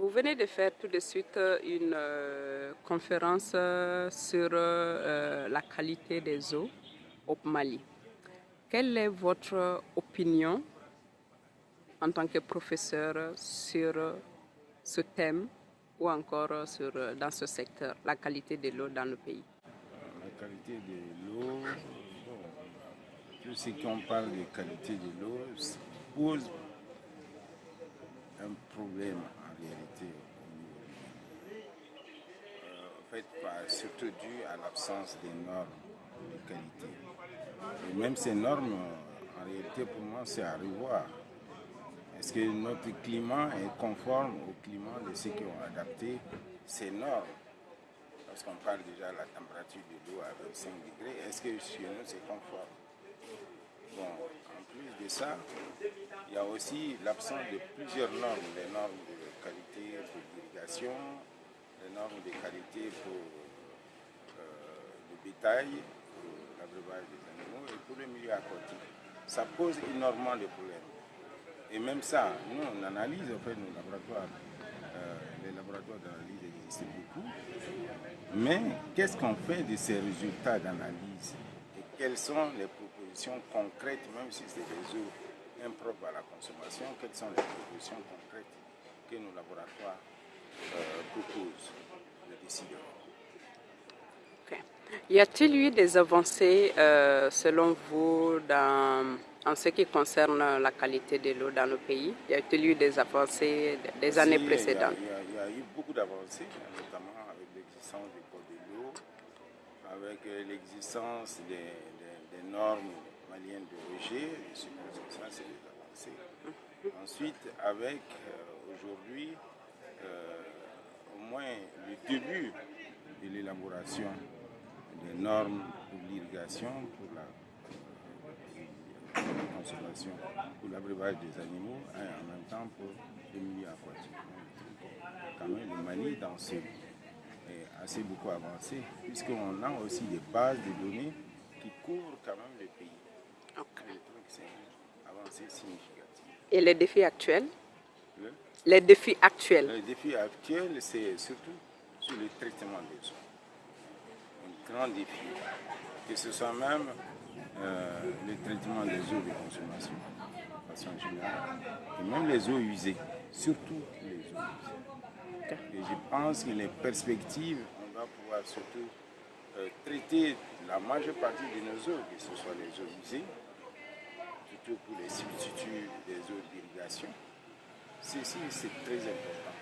Vous venez de faire tout de suite une euh, conférence euh, sur euh, la qualité des eaux au Mali. Quelle est votre opinion en tant que professeur sur ce thème ou encore dans ce secteur, la qualité de l'eau dans le pays? La qualité de l'eau, tout ce qu'on parle de qualité de l'eau pose un problème euh, en fait, surtout dû à l'absence des normes de qualité. Et même ces normes, en réalité, pour moi, c'est à revoir. Est-ce que notre climat est conforme au climat de ceux qui ont adapté ces normes? Parce qu'on parle déjà de la température de l'eau à 25 degrés. Est-ce que chez nous, c'est conforme? Bon, en plus de ça, il y a aussi l'absence de plusieurs normes, les normes de qualité pour l'irrigation, les normes de qualité pour euh, le bétail, pour l'abreuvage des animaux et pour le milieu aquatique. Ça pose énormément de problèmes. Et même ça, nous, on analyse, en fait, nos laboratoires, euh, les laboratoires d'analyse existent beaucoup, mais qu'est-ce qu'on fait de ces résultats d'analyse? Et quelles sont les propositions concrètes, même si c'est des eaux impropres à la consommation, quelles sont les propositions concrètes? Que nos laboratoires euh, proposent les décideurs. Y a-t-il eu des avancées, euh, selon vous, dans, en ce qui concerne la qualité de l'eau dans le pays? Y a-t-il eu des avancées des années précédentes? il y, a, eu beaucoup d'avancées, notamment avec l'existence du code de l'eau, avec euh, l'existence des, des, des normes malienne de rejet, ça c'est des avancées. Ensuite, avec euh, aujourd'hui euh, au moins le début de l'élaboration des normes pour l'irrigation, pour la, conservation, pour l'abreuvage des animaux et en même temps pour le milieu aquatique. Quand même, le Mali dans ce est assez beaucoup avancé, puisqu'on a aussi des bases de données qui couvrent quand même le pays. Et les défis actuels? Les défis actuels Les défis actuels, c'est surtout sur le traitement des eaux. Un grand défi. Que ce soit même euh, le traitement des eaux de consommation, de façon générale, et même les eaux usées, surtout les eaux usées. Et je pense que les perspectives, on va pouvoir surtout euh, traiter la majeure partie de nos eaux, que ce soit les eaux usées, surtout pour les substituts des eaux d'irrigation. Ceci, c'est très important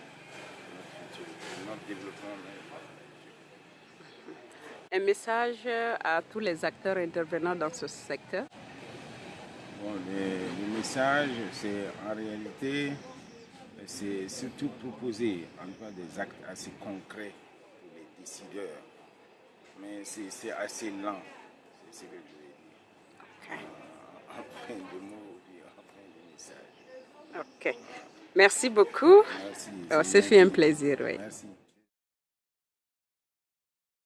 pour notre développement. Un message à tous les acteurs intervenant dans ce secteur bon, le, message, c'est en réalité, c'est surtout proposer en des actes assez concrets pour les décideurs mais c'est assez lent, c'est ce que je dire. Okay. Euh, de mots, en fin de message. Ok. Merci beaucoup. Merci. Oh, C'est fait un plaisir, oui. Merci.